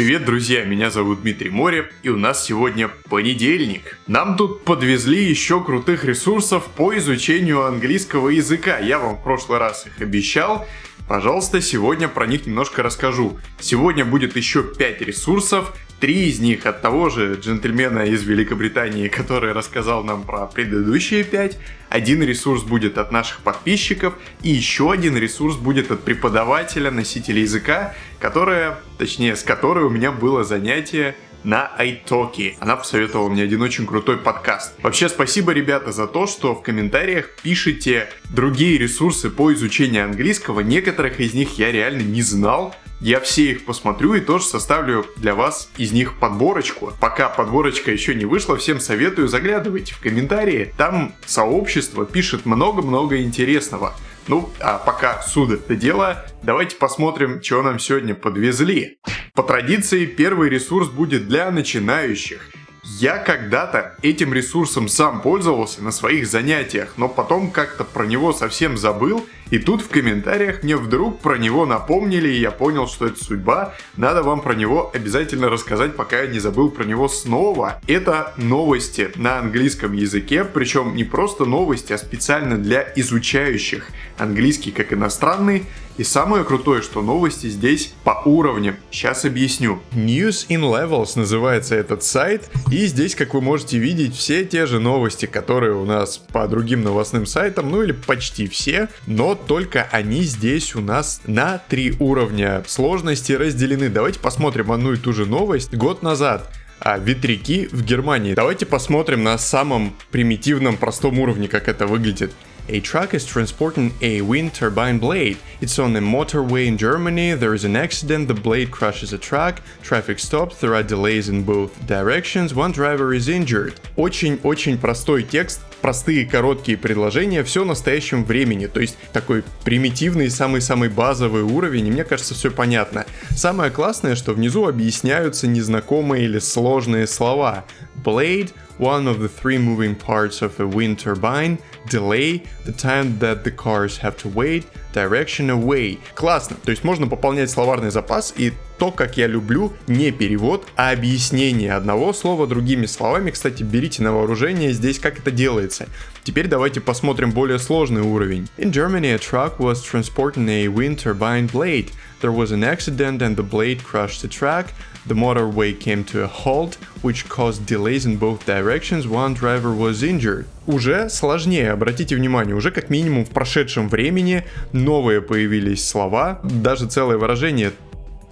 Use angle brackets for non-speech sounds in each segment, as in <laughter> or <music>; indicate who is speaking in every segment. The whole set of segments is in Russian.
Speaker 1: Привет, друзья, меня зовут Дмитрий Море, и у нас сегодня понедельник. Нам тут подвезли еще крутых ресурсов по изучению английского языка. Я вам в прошлый раз их обещал, Пожалуйста, сегодня про них немножко расскажу. Сегодня будет еще 5 ресурсов, три из них от того же джентльмена из Великобритании, который рассказал нам про предыдущие 5. Один ресурс будет от наших подписчиков, и еще один ресурс будет от преподавателя, носителя языка, которая, точнее, с которой у меня было занятие на iTalki. Она посоветовала мне один очень крутой подкаст. Вообще, спасибо, ребята, за то, что в комментариях пишете другие ресурсы по изучению английского. Некоторых из них я реально не знал. Я все их посмотрю и тоже составлю для вас из них подборочку. Пока подборочка еще не вышла, всем советую, заглядывайте в комментарии. Там сообщество пишет много-много интересного. Ну, а пока суда это дело, давайте посмотрим, что нам сегодня подвезли. По традиции, первый ресурс будет для начинающих. Я когда-то этим ресурсом сам пользовался на своих занятиях, но потом как-то про него совсем забыл, и тут в комментариях мне вдруг про него напомнили, и я понял, что это судьба. Надо вам про него обязательно рассказать, пока я не забыл про него снова. Это новости на английском языке, причем не просто новости, а специально для изучающих английский как иностранный, и самое крутое, что новости здесь по уровням. Сейчас объясню. News in Levels называется этот сайт. И здесь, как вы можете видеть, все те же новости, которые у нас по другим новостным сайтам, ну или почти все. Но только они здесь у нас на три уровня сложности разделены. Давайте посмотрим одну и ту же новость. Год назад а, ветряки в Германии. Давайте посмотрим на самом примитивном простом уровне, как это выглядит. A truck is transporting a wind turbine blade. It's on a motorway in Germany. There is an accident. The blade crushes a truck. Traffic stops. There are delays in both directions. One driver is injured. Очень-очень простой текст, простые короткие предложения, все в настоящем времени. То есть такой примитивный, самый-самый базовый уровень, и мне кажется, все понятно. Самое классное, что внизу объясняются незнакомые или сложные слова. Blade one of the three moving parts of a wind turbine, delay, the time that the cars have to wait, direction away. Классно, то есть можно пополнять словарный запас и то, как я люблю, не перевод, а объяснение одного слова другими словами. Кстати, берите на вооружение здесь, как это делается. Теперь давайте посмотрим более сложный уровень. In Germany, a truck was transporting a wind turbine blade. There was an accident and the blade crushed the truck. The motorway came to a halt, which caused delays in both directions. One driver was injured. Уже сложнее, обратите внимание, уже как минимум в прошедшем времени новые появились слова, даже целое выражение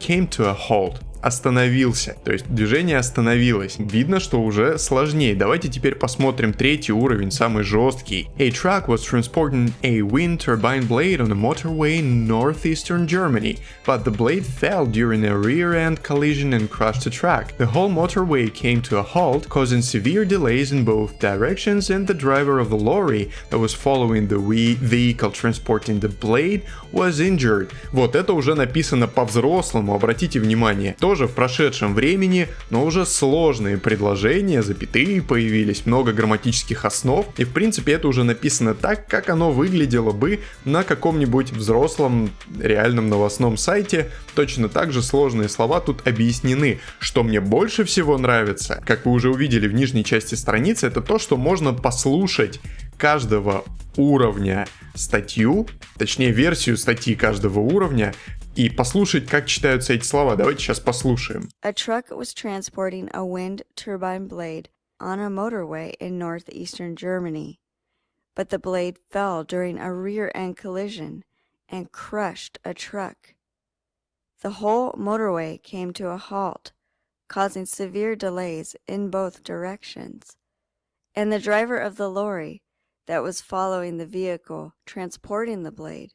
Speaker 1: came to a halt остановился, то есть движение остановилось. Видно, что уже сложнее. Давайте теперь посмотрим третий уровень, самый жесткий. A truck was transporting a wind turbine blade on a motorway in northeastern Germany, but the blade fell during a rear-end collision and crushed the truck. The whole motorway came to a halt, causing severe delays in both directions, and the driver of the lorry that was following the vehicle transporting the blade was injured. Вот это уже написано по-взрослому, обратите внимание. То тоже в прошедшем времени, но уже сложные предложения, запятые появились, много грамматических основ, и в принципе это уже написано так, как оно выглядело бы на каком-нибудь взрослом реальном новостном сайте. Точно так же сложные слова тут объяснены. Что мне больше всего нравится, как вы уже увидели в нижней части страницы, это то, что можно послушать каждого уровня статью, точнее версию статьи каждого уровня, и послушать, как читаются эти слова. Давайте сейчас послушаем.
Speaker 2: A truck was transporting a wind turbine blade on a motorway in northeastern Germany, but the blade fell during a rear-end collision and crushed a truck. The whole motorway came to a halt, causing severe delays in both directions, and the driver of the lorry that was following the vehicle transporting the blade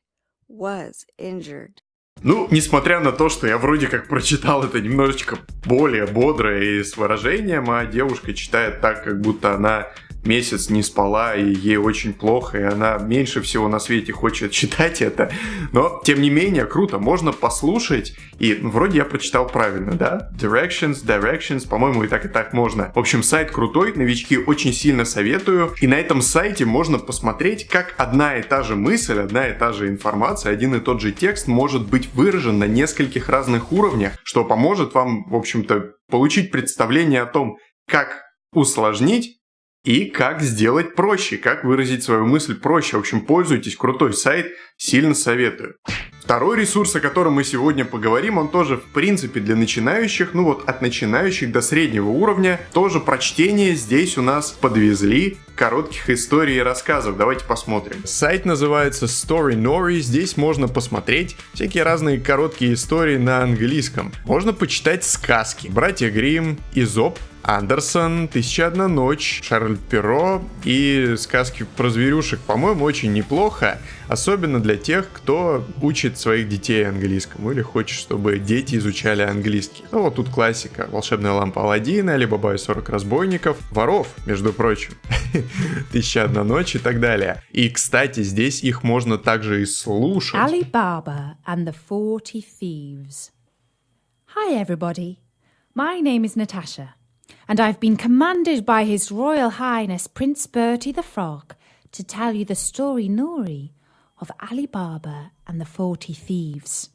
Speaker 2: was injured.
Speaker 1: Ну, несмотря на то, что я вроде как прочитал это немножечко более бодро и с выражением, а девушка читает так, как будто она месяц не спала, и ей очень плохо, и она меньше всего на свете хочет <laughs> читать это. Но, тем не менее, круто, можно послушать, и ну, вроде я прочитал правильно, да? Directions, Directions, по-моему, и так, и так можно. В общем, сайт крутой, новички очень сильно советую, и на этом сайте можно посмотреть, как одна и та же мысль, одна и та же информация, один и тот же текст может быть выражен на нескольких разных уровнях, что поможет вам, в общем-то, получить представление о том, как усложнить и как сделать проще, как выразить свою мысль проще. В общем, пользуйтесь, крутой сайт, сильно советую. Второй ресурс, о котором мы сегодня поговорим, он тоже в принципе для начинающих, ну вот от начинающих до среднего уровня. Тоже прочтение здесь у нас подвезли коротких историй и рассказов. Давайте посмотрим. Сайт называется Story Nori. Здесь можно посмотреть всякие разные короткие истории на английском. Можно почитать сказки. Братья Грим, Изоп, Андерсон, «Тысяча одна ночь», Шарль Перро и сказки про зверюшек, по-моему, очень неплохо, особенно для тех, кто учит своих детей английскому или хочет, чтобы дети изучали английский. Ну вот тут классика, «Волшебная лампа Аладдина», «Алибаба и 40 разбойников», «Воров», между прочим, <laughs> «Тысяча одна ночь» и так далее. И, кстати, здесь их можно также и слушать.
Speaker 3: Alibaba and the Forty Thieves. Hi, everybody. My name is Natasha. And I've been commanded by His Royal Highness Prince Bertie the Frog to tell you the story Nori of Ali Baba and the Forty Thieves.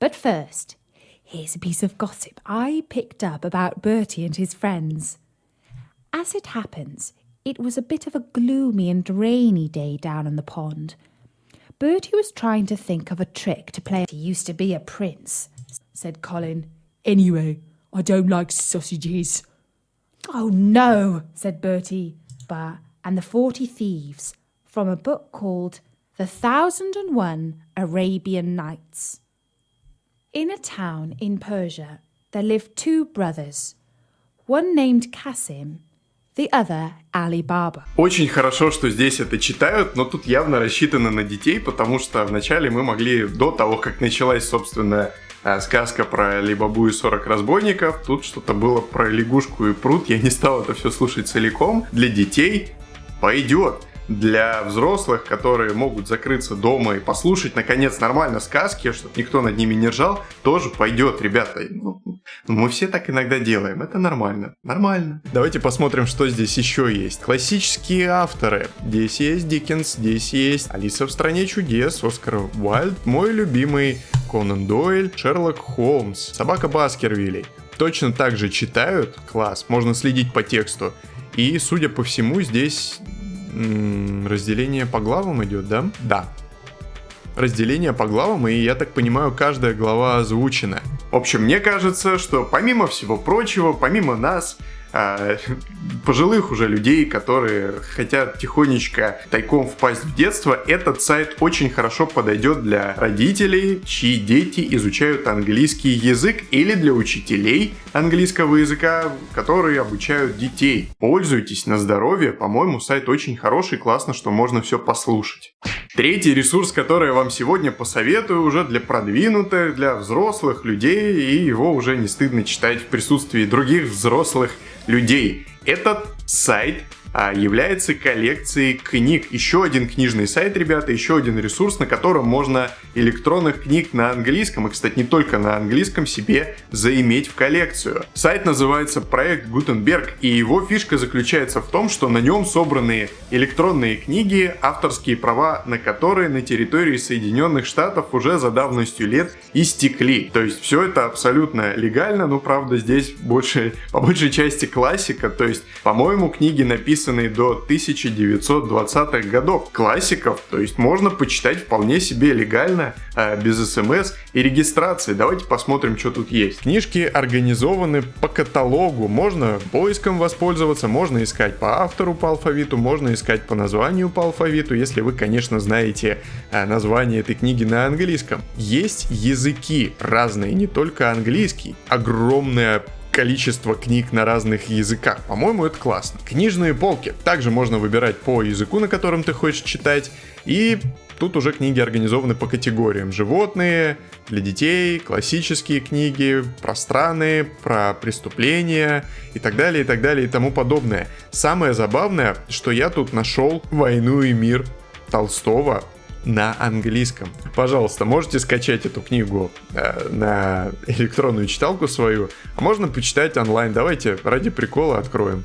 Speaker 3: But first, here's a piece of gossip I picked up about Bertie and his friends. As it happens, it was a bit of a gloomy and rainy day down in the pond. Bertie was trying to think of a trick to play. He used to be a prince, said Colin. Anyway, I don't like sausages. Oh no, said Bertie Bar and the Forty Thieves from a book called The Thousand and One Arabian Nights. In a town in Persia, there lived two brothers, one named Kasim, the other Ali Baba.
Speaker 1: Очень хорошо, что здесь это читают, но тут явно рассчитано на детей, потому что вначале мы могли, до того, как началась, собственно, а, сказка про Либабу и 40 разбойников. Тут что-то было про лягушку и пруд. Я не стал это все слушать целиком. Для детей пойдет для взрослых, которые могут закрыться дома и послушать, наконец, нормально сказки, чтобы никто над ними не ржал, тоже пойдет, ребята. Ну, мы все так иногда делаем, это нормально. Нормально. Давайте посмотрим, что здесь еще есть. Классические авторы. Здесь есть Диккенс, здесь есть Алиса в стране чудес, Оскар Уайльд, мой любимый Конан Дойль, Шерлок Холмс, Собака Баскервилей. Точно так же читают, класс, можно следить по тексту. И, судя по всему, здесь разделение по главам идет, да? Да. Разделение по главам, и я так понимаю, каждая глава озвучена. В общем, мне кажется, что помимо всего прочего, помимо нас, а, <laughs> пожилых уже людей, которые хотят тихонечко тайком впасть в детство, этот сайт очень хорошо подойдет для родителей, чьи дети изучают английский язык, или для учителей английского языка, которые обучают детей. Пользуйтесь на здоровье, по-моему, сайт очень хороший, классно, что можно все послушать. Третий ресурс, который я вам сегодня посоветую, уже для продвинутых, для взрослых людей, и его уже не стыдно читать в присутствии других взрослых людей. Этот сайт является коллекцией книг. Еще один книжный сайт, ребята, еще один ресурс, на котором можно электронных книг на английском, и, кстати, не только на английском, себе заиметь в коллекцию. Сайт называется проект Гутенберг, и его фишка заключается в том, что на нем собраны электронные книги, авторские права на которые на территории Соединенных Штатов уже за давностью лет истекли. То есть все это абсолютно легально, но правда здесь больше, <laughs> по большей части классика, то есть, по-моему, книги написаны написанные до 1920-х годов, классиков, то есть можно почитать вполне себе легально, э, без смс и регистрации. Давайте посмотрим, что тут есть. Книжки организованы по каталогу, можно поиском воспользоваться, можно искать по автору по алфавиту, можно искать по названию по алфавиту, если вы, конечно, знаете э, название этой книги на английском. Есть языки разные, не только английский. Огромное количество книг на разных языках. По-моему, это классно. Книжные полки. Также можно выбирать по языку, на котором ты хочешь читать. И тут уже книги организованы по категориям. Животные, для детей, классические книги, про страны, про преступления и так далее, и так далее, и тому подобное. Самое забавное, что я тут нашел «Войну и мир» Толстого на английском. Пожалуйста, можете скачать эту книгу э, на электронную читалку свою, а можно почитать онлайн. Давайте ради прикола откроем.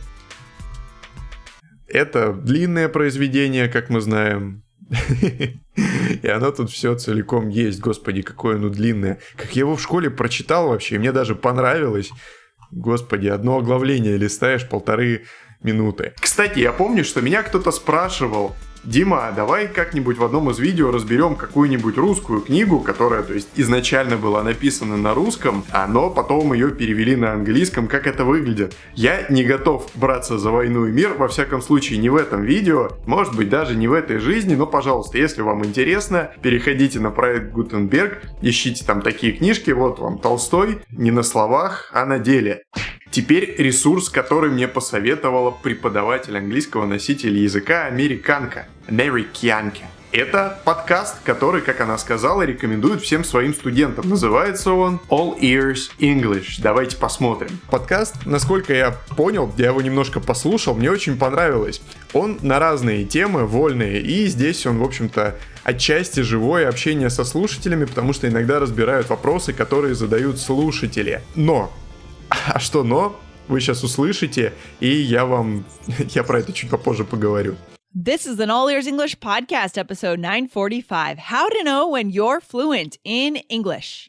Speaker 1: Это длинное произведение, как мы знаем. <laughs> И оно тут все целиком есть. Господи, какое оно длинное. Как я его в школе прочитал вообще, и мне даже понравилось. Господи, одно оглавление листаешь полторы минуты. Кстати, я помню, что меня кто-то спрашивал, Дима, давай как-нибудь в одном из видео разберем какую-нибудь русскую книгу, которая, то есть, изначально была написана на русском, а но потом ее перевели на английском, как это выглядит. Я не готов браться за войну и мир, во всяком случае, не в этом видео, может быть, даже не в этой жизни, но, пожалуйста, если вам интересно, переходите на проект Гутенберг, ищите там такие книжки, вот вам Толстой, не на словах, а на деле. Теперь ресурс, который мне посоветовала преподаватель английского носителя языка американка, американка. Это подкаст, который, как она сказала, рекомендует всем своим студентам. Называется он All Ears English. Давайте посмотрим. Подкаст, насколько я понял, я его немножко послушал, мне очень понравилось. Он на разные темы, вольные, и здесь он, в общем-то, отчасти живое общение со слушателями, потому что иногда разбирают вопросы, которые задают слушатели. Но а <laughs> что но? Вы сейчас услышите, и я вам... <laughs> я про это чуть попозже поговорю.
Speaker 4: This is an All Ears English podcast, episode 945 How to Know When You're Fluent in English.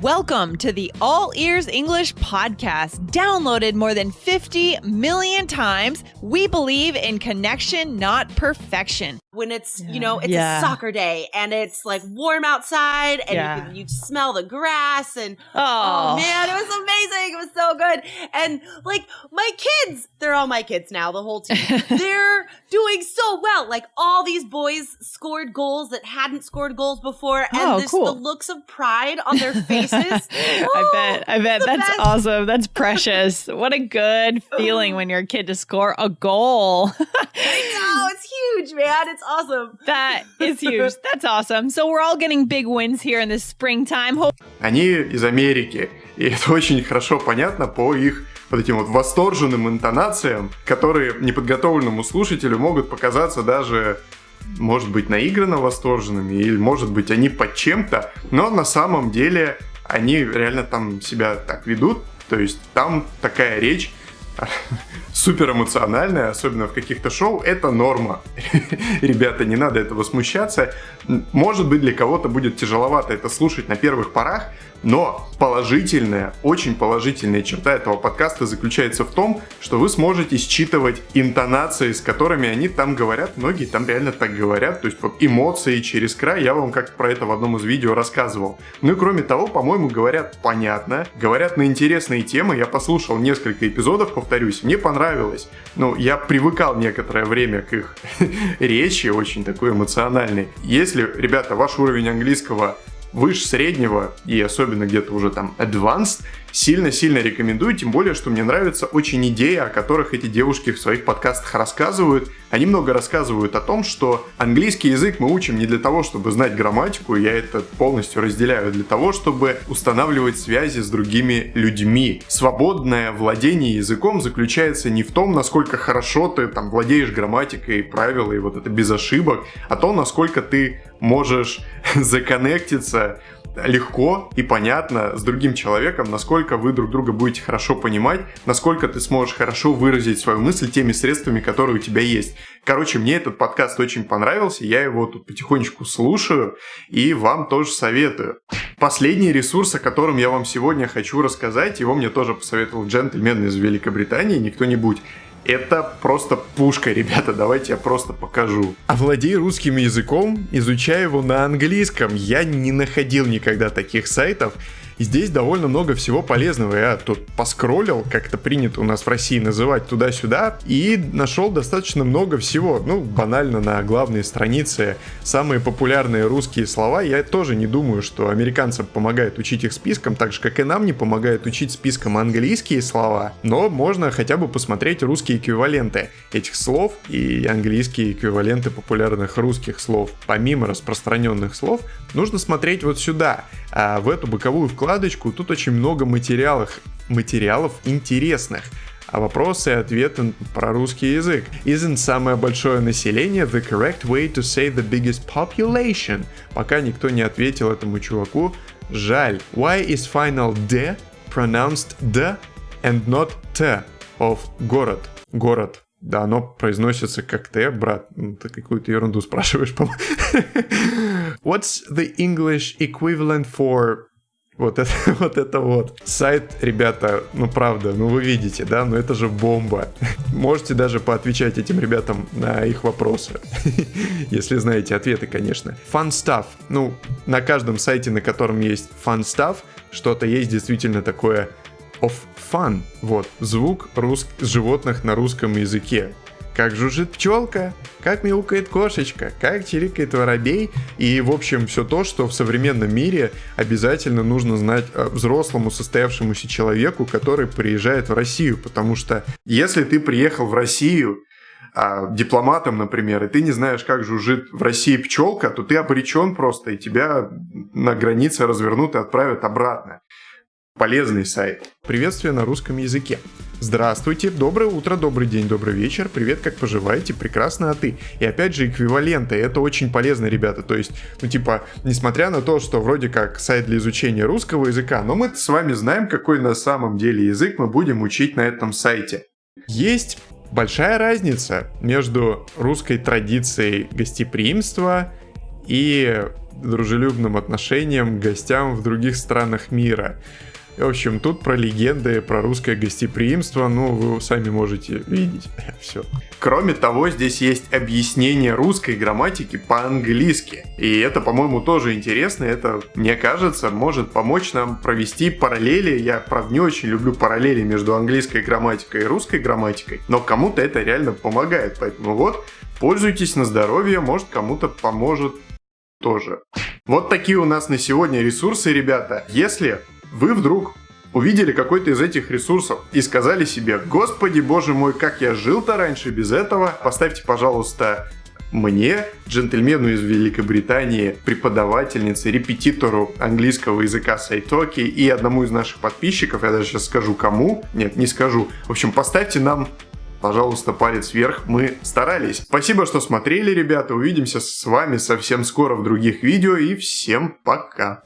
Speaker 4: Welcome to the All Ears English podcast, downloaded more than 50 million times. We believe in connection, not perfection.
Speaker 5: When it's, you know, it's
Speaker 4: Yeah.
Speaker 5: a soccer day and it's like warm outside and
Speaker 4: Yeah.
Speaker 5: you, can, you smell the grass and
Speaker 4: Oh.
Speaker 5: oh man, it was amazing. It was so good. And like my kids, they're all my kids now, the whole team. <laughs> they're doing so well. Like all these boys scored goals that hadn't scored goals before and
Speaker 4: Oh,
Speaker 5: this,
Speaker 4: cool.
Speaker 5: the looks of pride on their faces. <laughs>
Speaker 4: I bet. I oh,
Speaker 5: bet
Speaker 4: that's
Speaker 5: best.
Speaker 4: awesome. That's precious. <laughs> What a good feeling when your kid to score a goal.
Speaker 5: I know, it's huge, man. It's awesome. <laughs>
Speaker 4: that is huge. That's awesome. So we're all getting big wins here in the springtime.
Speaker 1: Они из Америки, и это очень хорошо понятно по их вот этим вот восторженным интонациям, которые неподготовленному слушателю могут показаться даже может быть, наигранно восторженными, или, может быть, они под чем-то, но на самом деле они реально там себя так ведут, то есть там такая речь <laughs> супер эмоциональная, особенно в каких-то шоу, это норма. <laughs> Ребята, не надо этого смущаться. Может быть, для кого-то будет тяжеловато это слушать на первых порах, но положительная, очень положительная черта этого подкаста заключается в том, что вы сможете считывать интонации, с которыми они там говорят. Многие там реально так говорят. То есть эмоции через край. Я вам как-то про это в одном из видео рассказывал. Ну и кроме того, по-моему, говорят понятно. Говорят на интересные темы. Я послушал несколько эпизодов, повторюсь. Мне понравилось. Ну, я привыкал некоторое время к их <laughs> речи, очень такой эмоциональной. Если, ребята, ваш уровень английского выше среднего и особенно где-то уже там advanced, сильно-сильно рекомендую, тем более, что мне нравится очень идея, о которых эти девушки в своих подкастах рассказывают. Они много рассказывают о том, что английский язык мы учим не для того, чтобы знать грамматику, я это полностью разделяю, для того, чтобы устанавливать связи с другими людьми. Свободное владение языком заключается не в том, насколько хорошо ты там владеешь грамматикой, правилами, вот это без ошибок, а то, насколько ты можешь <laughs> законнектиться легко и понятно с другим человеком, насколько вы друг друга будете хорошо понимать, насколько ты сможешь хорошо выразить свою мысль теми средствами, которые у тебя есть. Короче, мне этот подкаст очень понравился, я его тут потихонечку слушаю и вам тоже советую. Последний ресурс, о котором я вам сегодня хочу рассказать, его мне тоже посоветовал джентльмен из Великобритании, не кто-нибудь. Это просто пушка, ребята, давайте я просто покажу. Овладей русским языком, изучай его на английском. Я не находил никогда таких сайтов. Здесь довольно много всего полезного. Я тут поскроллил, как это принято у нас в России называть туда-сюда, и нашел достаточно много всего. Ну, банально на главной странице самые популярные русские слова. Я тоже не думаю, что американцам помогает учить их списком, так же, как и нам не помогает учить списком английские слова. Но можно хотя бы посмотреть русские эквиваленты этих слов и английские эквиваленты популярных русских слов. Помимо распространенных слов, нужно смотреть вот сюда, а в эту боковую вкладочку. Тут очень много материалов, материалов интересных а вопросы и ответы про русский язык. Isn't самое большое население the correct way to say the biggest population? Пока никто не ответил этому чуваку, жаль. Why is final D pronounced D and not T of город? Город. Да, оно произносится как Т, брат. Ну, ты какую-то ерунду спрашиваешь, по <laughs> What's the English equivalent for вот это, <laughs> вот это вот. Сайт, ребята, ну правда, ну вы видите, да, но это же бомба. <laughs> Можете даже поотвечать этим ребятам на их вопросы. <laughs> Если знаете ответы, конечно. Fun stuff. Ну, на каждом сайте, на котором есть fun stuff, что-то есть действительно такое of fun. Вот, звук рус... животных на русском языке как жужжит пчелка, как мяукает кошечка, как чирикает воробей. И, в общем, все то, что в современном мире обязательно нужно знать э, взрослому состоявшемуся человеку, который приезжает в Россию. Потому что если ты приехал в Россию а, дипломатом, например, и ты не знаешь, как жужжит в России пчелка, то ты обречен просто, и тебя на границе развернут и отправят обратно. Полезный сайт. Приветствие на русском языке. Здравствуйте, доброе утро, добрый день, добрый вечер, привет, как поживаете, прекрасно, а ты? И опять же эквиваленты, это очень полезно, ребята, то есть, ну типа, несмотря на то, что вроде как сайт для изучения русского языка, но мы с вами знаем, какой на самом деле язык мы будем учить на этом сайте. Есть большая разница между русской традицией гостеприимства и дружелюбным отношением к гостям в других странах мира. В общем, тут про легенды, про русское гостеприимство, ну, вы сами можете видеть. <laughs> Все. Кроме того, здесь есть объяснение русской грамматики по-английски. И это, по-моему, тоже интересно. Это, мне кажется, может помочь нам провести параллели. Я, правда, не очень люблю параллели между английской грамматикой и русской грамматикой, но кому-то это реально помогает. Поэтому вот, пользуйтесь на здоровье, может кому-то поможет тоже. Вот такие у нас на сегодня ресурсы, ребята. Если вы вдруг увидели какой-то из этих ресурсов и сказали себе, господи боже мой, как я жил-то раньше без этого, поставьте, пожалуйста, мне, джентльмену из Великобритании, преподавательнице, репетитору английского языка Сайтоки и одному из наших подписчиков, я даже сейчас скажу кому, нет, не скажу. В общем, поставьте нам пожалуйста, палец вверх, мы старались. Спасибо, что смотрели, ребята, увидимся с вами совсем скоро в других видео и всем пока.